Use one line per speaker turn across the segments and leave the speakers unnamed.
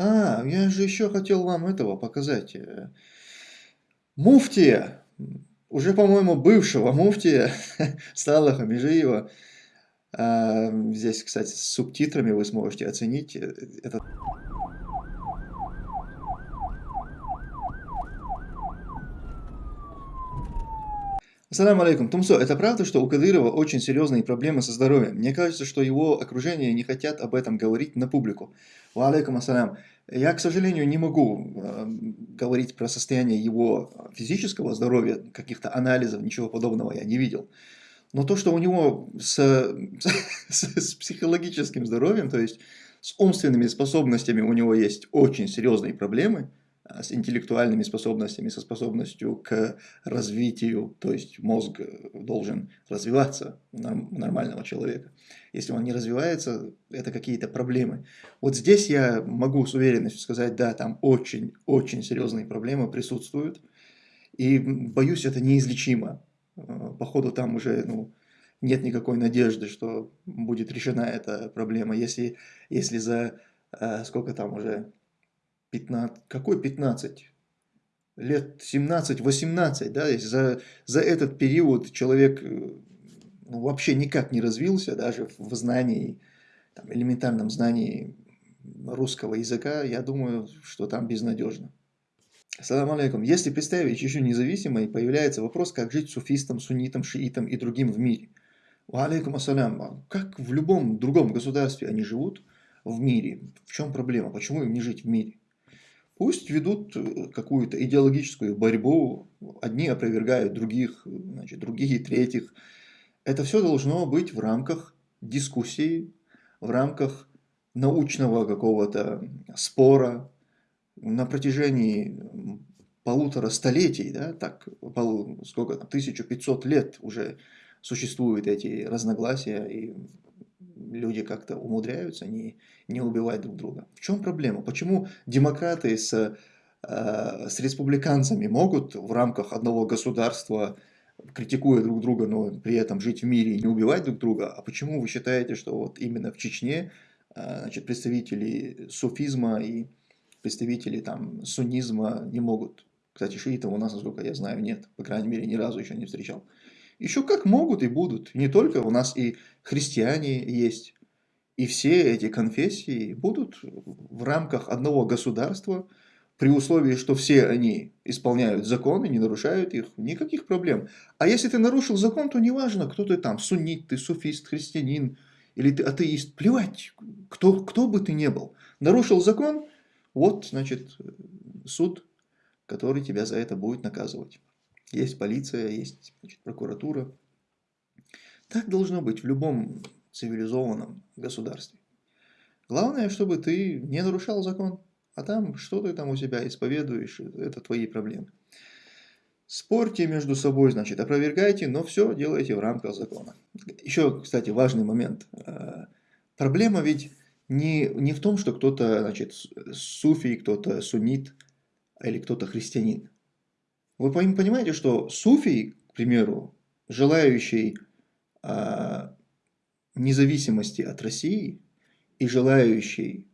А, я же еще хотел вам этого показать. Э, муфтия, уже, по-моему, бывшего муфтия Салаха Межиева. А, здесь, кстати, с субтитрами вы сможете оценить э, этот Ассаламу алейкум. Тумсо, это правда, что у Кадырова очень серьезные проблемы со здоровьем? Мне кажется, что его окружение не хотят об этом говорить на публику. Ва алейкум ассалям. Я, к сожалению, не могу э, говорить про состояние его физического здоровья, каких-то анализов, ничего подобного я не видел. Но то, что у него с, с, с психологическим здоровьем, то есть с умственными способностями у него есть очень серьезные проблемы, с интеллектуальными способностями, со способностью к развитию, то есть мозг должен развиваться у нормального человека. Если он не развивается, это какие-то проблемы. Вот здесь я могу с уверенностью сказать, да, там очень-очень серьезные проблемы присутствуют, и боюсь, это неизлечимо. А, походу там уже ну, нет никакой надежды, что будет решена эта проблема, если, если за сколько там уже 15, какой 15? Лет 17-18, да, за, за этот период человек э, ну, вообще никак не развился, даже в знании, там, элементарном знании русского языка, я думаю, что там безнадежно. Ассаламу алейкум. Если представить еще независимой, появляется вопрос, как жить суфистам, суннитам, шиитам и другим в мире. Алейкум ассалям. Как в любом другом государстве они живут в мире? В чем проблема? Почему им не жить в мире? Пусть ведут э, какую-то идеологическую борьбу, одни опровергают других, значит, другие третьих. Это все должно быть в рамках дискуссии, в рамках научного какого-то спора на протяжении полутора столетий, да, так, пол, сколько там, 1500 лет уже существуют эти разногласия, и люди как-то умудряются не, не убивать друг друга. В чем проблема? Почему демократы с, э, с республиканцами могут в рамках одного государства, критикуя друг друга, но при этом жить в мире и не убивать друг друга? А почему вы считаете, что вот именно в Чечне э, значит, представители суфизма и представители там, суннизма не могут? Кстати, шиитов у нас, насколько я знаю, нет. По крайней мере, ни разу еще не встречал. Еще как могут и будут. Не только у нас и христиане есть. И все эти конфессии будут в рамках одного государства, при условии, что все они исполняют законы, не нарушают их, никаких проблем. А если ты нарушил закон, то неважно, кто ты там, суннит, ты суфист, христианин или ты атеист, плевать, кто, кто бы ты ни был. Нарушил закон, вот, значит, суд, который тебя за это будет наказывать. Есть полиция, есть значит, прокуратура. Так должно быть в любом цивилизованном государстве. Главное, чтобы ты не нарушал закон, а там что ты там у себя исповедуешь, это твои проблемы. Спорьте между собой, значит, опровергайте, но все делайте в рамках закона. Еще, кстати, важный момент. Э, проблема ведь не, не в том, что кто-то, значит, суфий, кто-то суннит или кто-то христианин. Вы понимаете, что суфий, к примеру, желающий а, независимости от России и желающий,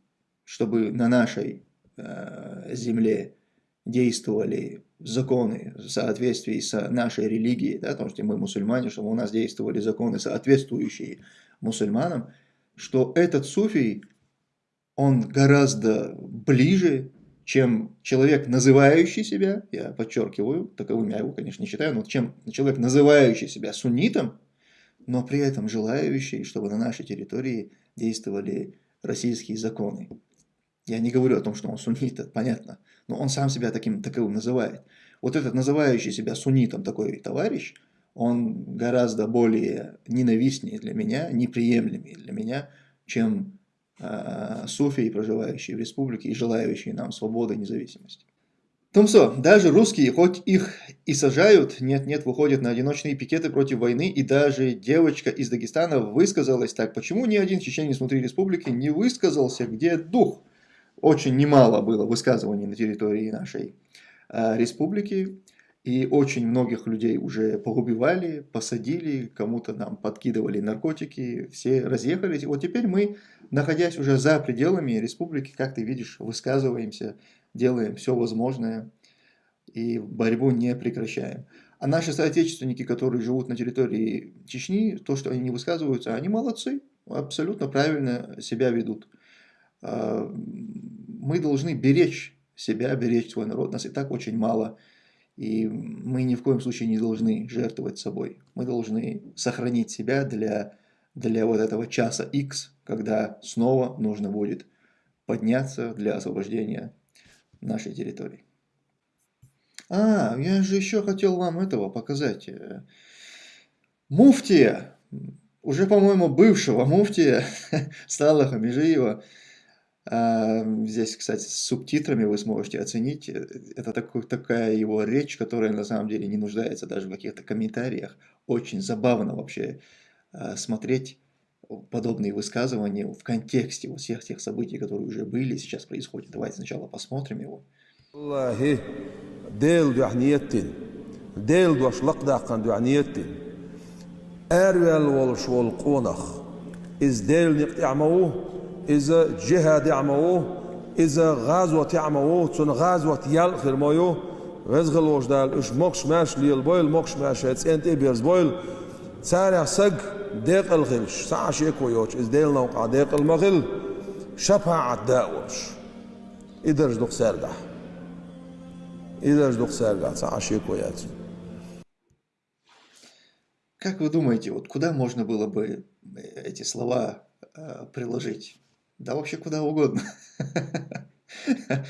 чтобы на нашей а, земле действовали законы в соответствии с нашей религией, да, потому что мы мусульмане, чтобы у нас действовали законы, соответствующие мусульманам, что этот суфий, он гораздо ближе чем человек, называющий себя, я подчеркиваю, таковым я его, конечно, не считаю, но чем человек, называющий себя суннитом, но при этом желающий, чтобы на нашей территории действовали российские законы. Я не говорю о том, что он суннит, понятно, но он сам себя таким таковым называет. Вот этот называющий себя суннитом такой товарищ, он гораздо более ненавистнее для меня, неприемлемее для меня, чем суфии, проживающие в республике и желающие нам свободы и независимости. Томсо, даже русские, хоть их и сажают, нет-нет, выходят на одиночные пикеты против войны, и даже девочка из Дагестана высказалась так, почему ни один чеченец внутри республики не высказался, где дух? Очень немало было высказываний на территории нашей э, республики, И очень многих людей уже поубивали, посадили, кому-то нам подкидывали наркотики, все разъехались. И вот теперь мы, находясь уже за пределами республики, как ты видишь, высказываемся, делаем все возможное и борьбу не прекращаем. А наши соотечественники, которые живут на территории Чечни, то, что они не высказываются, они молодцы, абсолютно правильно себя ведут. А, мы должны беречь себя, беречь свой народ. Нас и так очень мало. И мы ни в коем случае не должны жертвовать собой. Мы должны сохранить себя для, для вот этого часа X, когда снова нужно будет подняться для освобождения нашей территории. А, я же еще хотел вам этого показать. Муфтия, уже, по-моему, бывшего муфтия Салаха Межиева, здесь, кстати, с субтитрами вы сможете оценить. Это такой, такая его речь, которая на самом деле не нуждается даже в каких-то комментариях. Очень забавно вообще а, смотреть подобные высказывания в контексте вот всех тех событий, которые уже были, сейчас происходят. Давайте сначала посмотрим его.
إذا جهاد يعموه إذا غزوة يعموه تون غزوة يل خير مايو غزغل وجدال إش مكش ماش ليل بويل مكش ماش هتس أنت بيرز بويل سارع سق ديق الغلش ساعة شيكو يوش إز ديل نوقع ديق المغل شبه عداوش إدرج دوق سارقح إدرج دوق سارقح ساعة شيكو ياتي
Как вы думаете, вот куда можно было бы эти слова э, приложить? Да вообще куда угодно.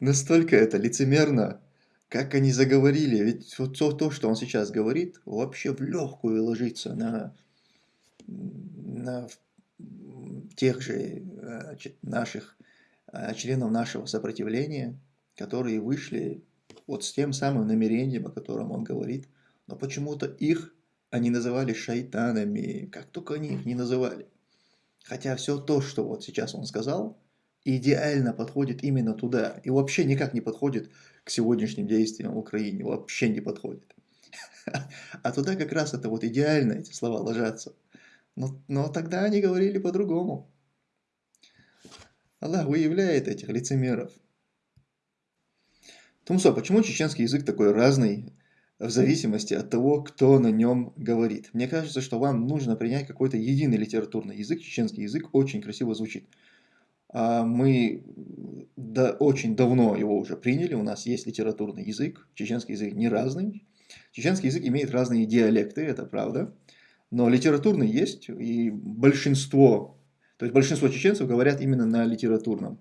Настолько это лицемерно, как они заговорили. Ведь вот то, то, что он сейчас говорит, вообще в легкую ложится на, на тех же наших членов нашего сопротивления, которые вышли вот с тем самым намерением, о котором он говорит. Но почему-то их они называли шайтанами, как только они их не называли. Хотя все то, что вот сейчас он сказал, идеально подходит именно туда. И вообще никак не подходит к сегодняшним действиям в Украине. Вообще не подходит. А туда как раз это вот идеально эти слова ложатся. Но, но тогда они говорили по-другому. Аллах выявляет этих лицемеров. Тумсо, почему чеченский язык такой разный в зависимости от того, кто на нем говорит. Мне кажется, что вам нужно принять какой-то единый литературный язык. Чеченский язык очень красиво звучит. А мы да, очень давно его уже приняли. У нас есть литературный язык. Чеченский язык не разный. Чеченский язык имеет разные диалекты, это правда. Но литературный есть, и большинство, то есть большинство чеченцев говорят именно на литературном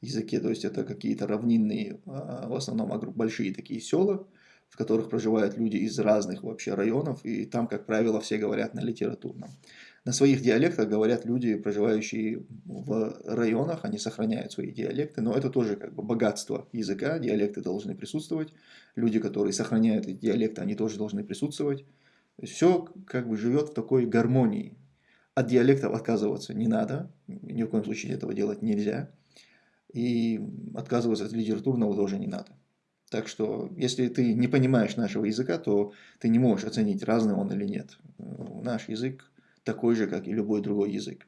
языке. То есть это какие-то равнинные, а, в основном большие такие села, в которых проживают люди из разных вообще районов, и там, как правило, все говорят на литературном. На своих диалектах говорят люди, проживающие в районах, они сохраняют свои диалекты, но это тоже как бы богатство языка, диалекты должны присутствовать, люди, которые сохраняют эти диалекты, они тоже должны присутствовать. Все как бы живет в такой гармонии. От диалектов отказываться не надо, ни в коем случае этого делать нельзя, и отказываться от литературного тоже не надо. Так что, если ты не понимаешь нашего языка, то ты не можешь оценить, разный он или нет. Наш язык такой же, как и любой другой язык.